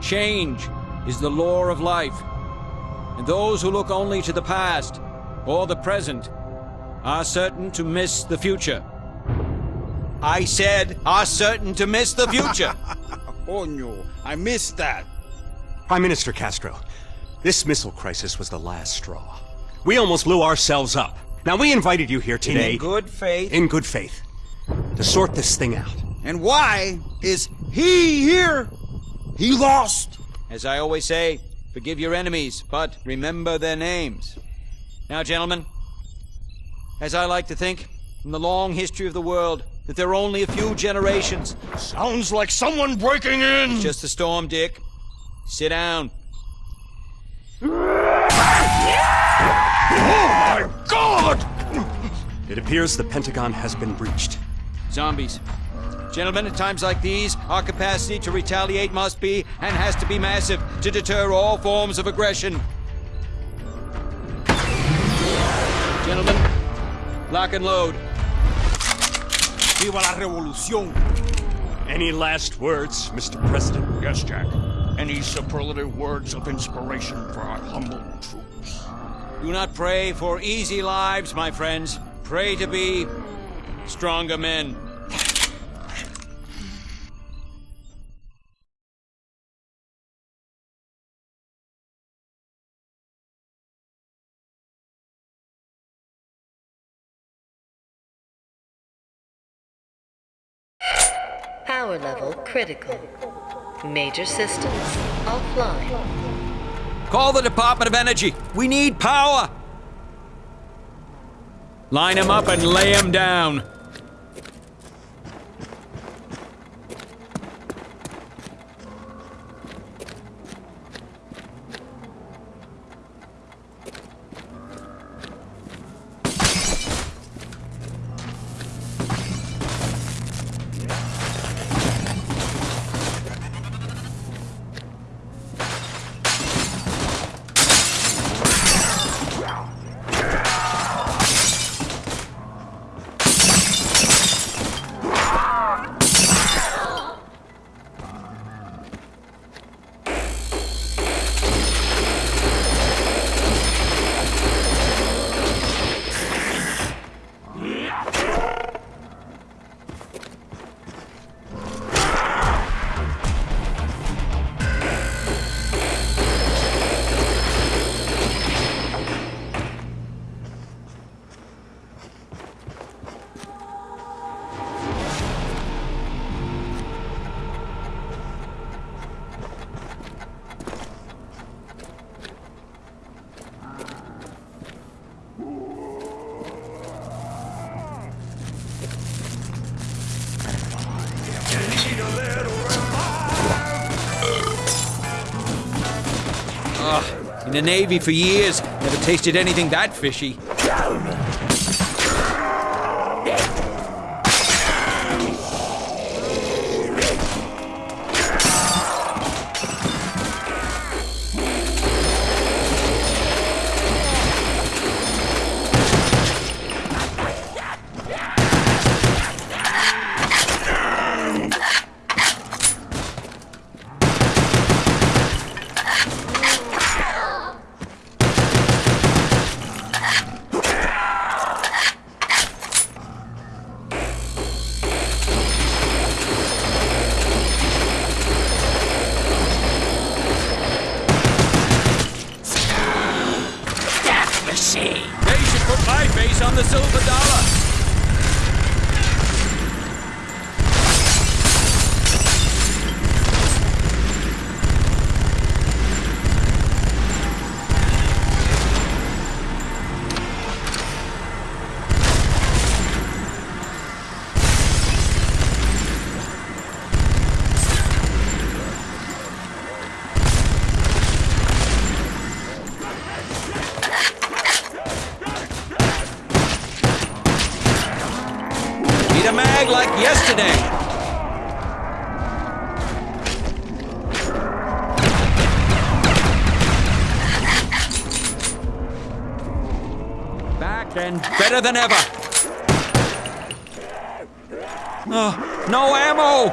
Change is the law of life. And those who look only to the past or the present are certain to miss the future. I said, are certain to miss the future. Coño, I missed that. Prime Minister Castro, this missile crisis was the last straw. We almost blew ourselves up. Now, we invited you here today... In good faith. In good faith. To sort this thing out. And why is he here? He lost. As I always say, forgive your enemies, but remember their names. Now, gentlemen, as I like to think, in the long history of the world, that there are only a few generations. Sounds like someone breaking in! It's just a storm, Dick. Sit down. Oh my god! It appears the Pentagon has been breached. Zombies. Gentlemen, at times like these, our capacity to retaliate must be, and has to be massive, to deter all forms of aggression. Gentlemen, lock and load. Viva la revolución! Any last words, Mr. President? Yes, Jack. Any superlative words of inspiration for our humble troops? Do not pray for easy lives, my friends. Pray to be stronger men. Power level critical. Major systems offline. Call the Department of Energy. We need power. Line them up and lay them down. In the Navy for years, never tasted anything that fishy. They than ever. Oh, no ammo!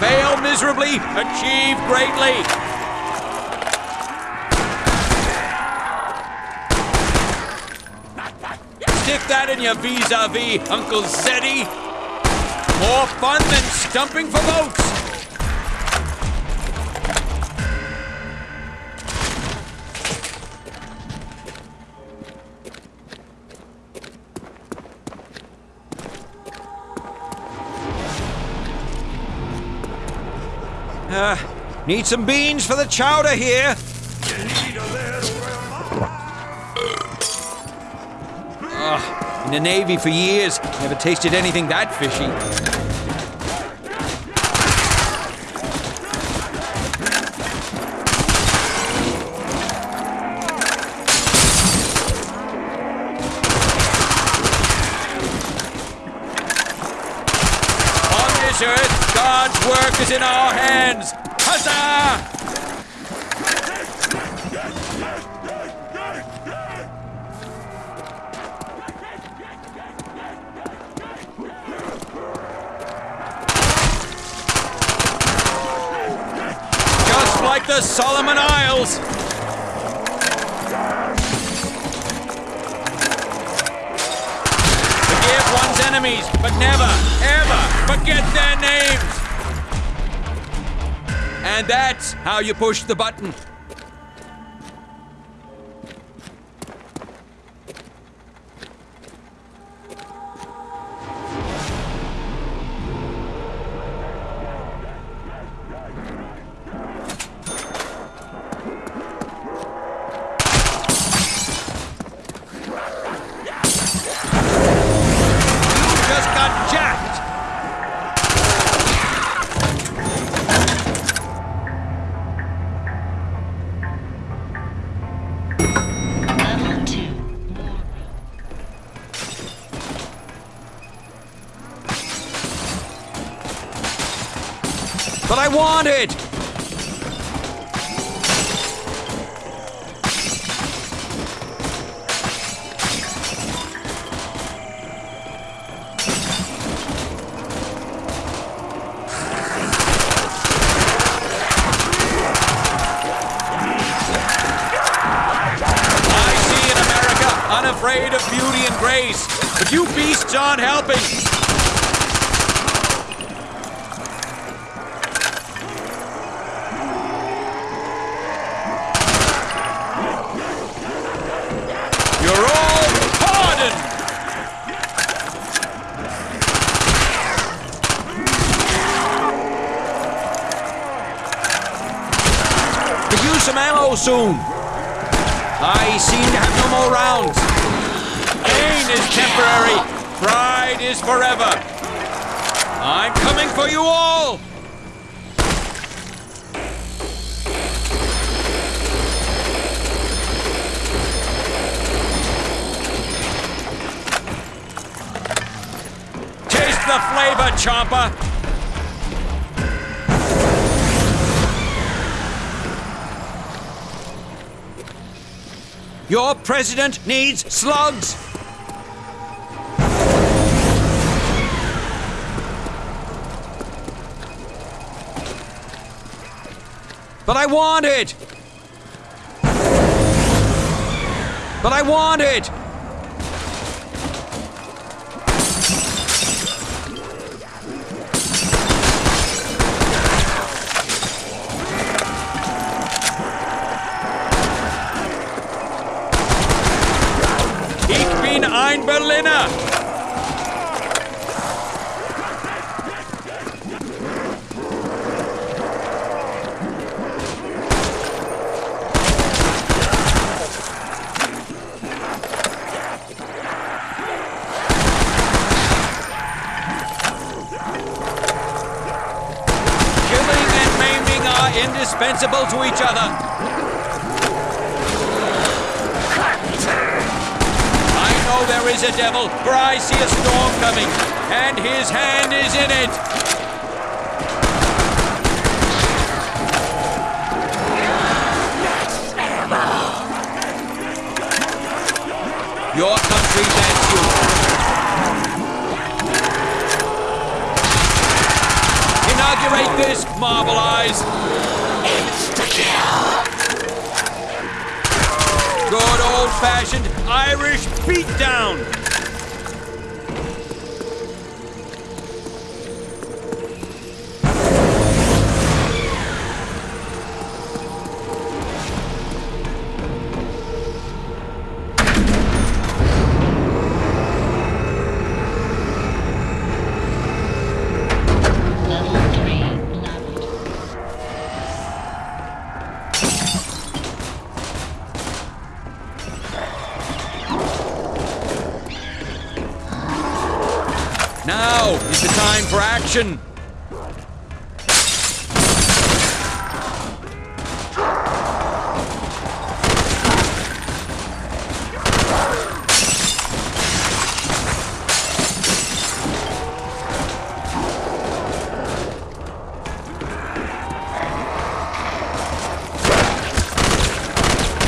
Fail miserably, achieve greatly. Stick that in your vis-a-vis, Uncle Zeddy. More fun than stumping for votes. Uh, need some beans for the chowder here. Ugh, in the Navy for years, never tasted anything that fishy. On this earth, God's work is in our hands. Huzzah! Just like the Solomon Isles. Enemies, but never, ever forget their names. And that's how you push the button. But I want it! I see in America, unafraid of beauty and grace. But you beasts aren't helping. You're all pardoned! Could use some ammo soon. I seem to have no more rounds. Pain is temporary. Pride is forever. I'm coming for you all! Taste the flavor, Chomper! Your president needs slugs! But I want it! But I want it! Ich bin ein Berliner! Killing and maiming are indispensable to each other. I know there is a devil, for I see a storm coming, and his hand is in it. Your country thanks you. Inaugurate this Marble Eyes! Good old-fashioned Irish beatdown! Action!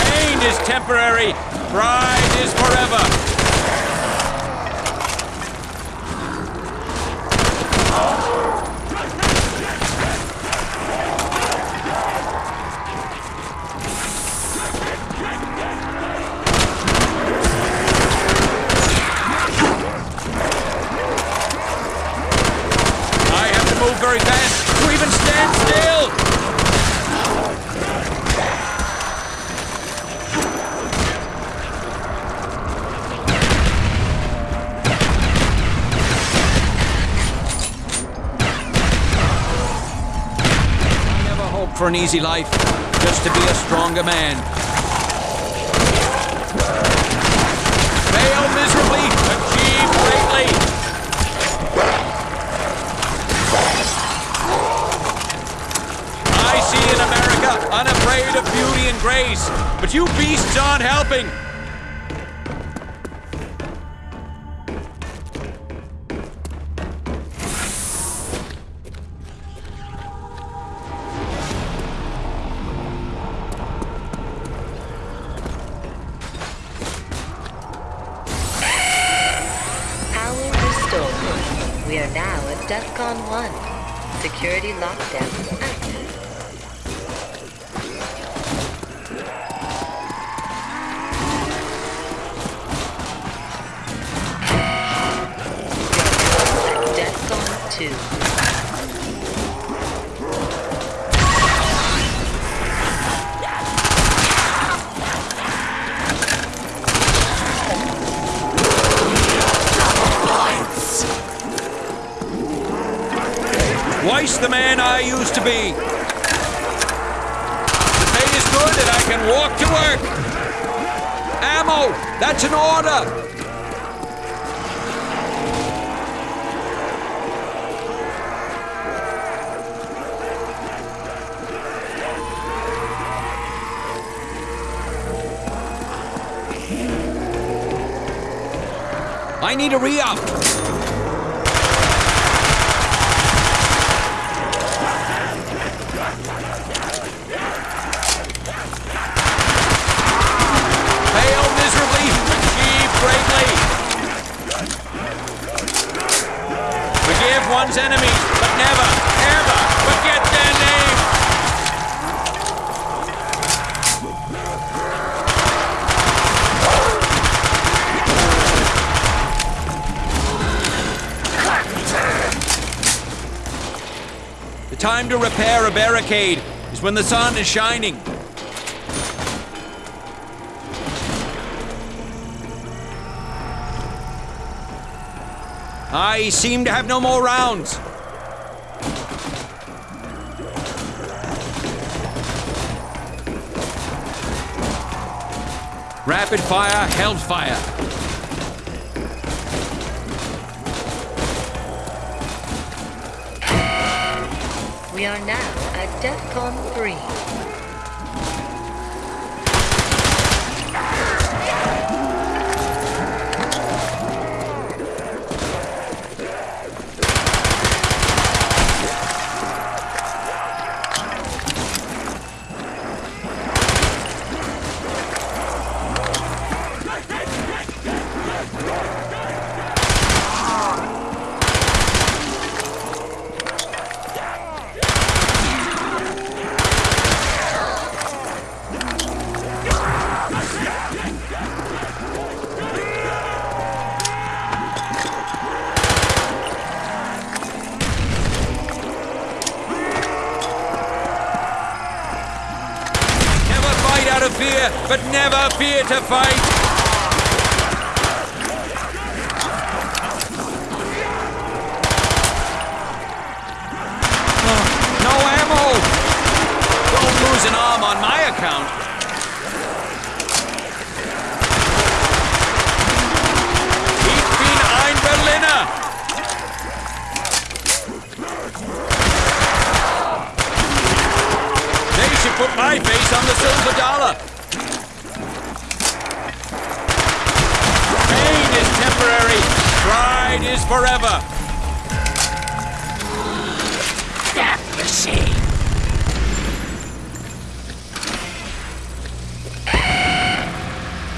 Pain is temporary, pride very fast to even stand still! I never hoped for an easy life, just to be a stronger man. Unafraid of beauty and grace, but you beasts aren't helping. To be. The pay is good and I can walk to work. Ammo! That's an order! I need a re-up. Fail miserably, achieve greatly. Enemies, but never, ever forget their name. The time to repair a barricade is when the sun is shining. I seem to have no more rounds. Rapid fire, held fire. We are now at DEFCON 3. Fear, but never fear to fight. Oh, no ammo! Don't lose an arm on my account. Ich bin ein Berliner! They should put my face on the silver dollar. Pain is temporary. Pride is forever. Death machine.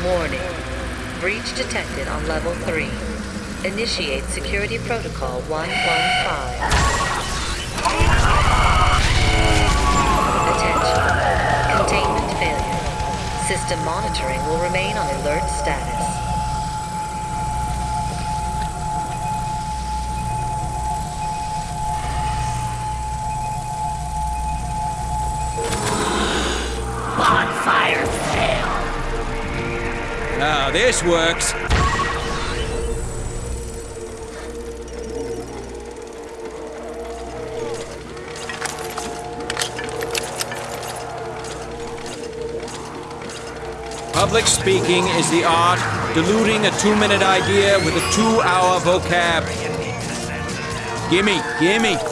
Warning. Breach detected on level 3. Initiate security protocol 115. Attention. Containment failure. System monitoring will remain on alert status. This works. Public speaking is the art diluting a two-minute idea with a two-hour vocab. Gimme, gimme.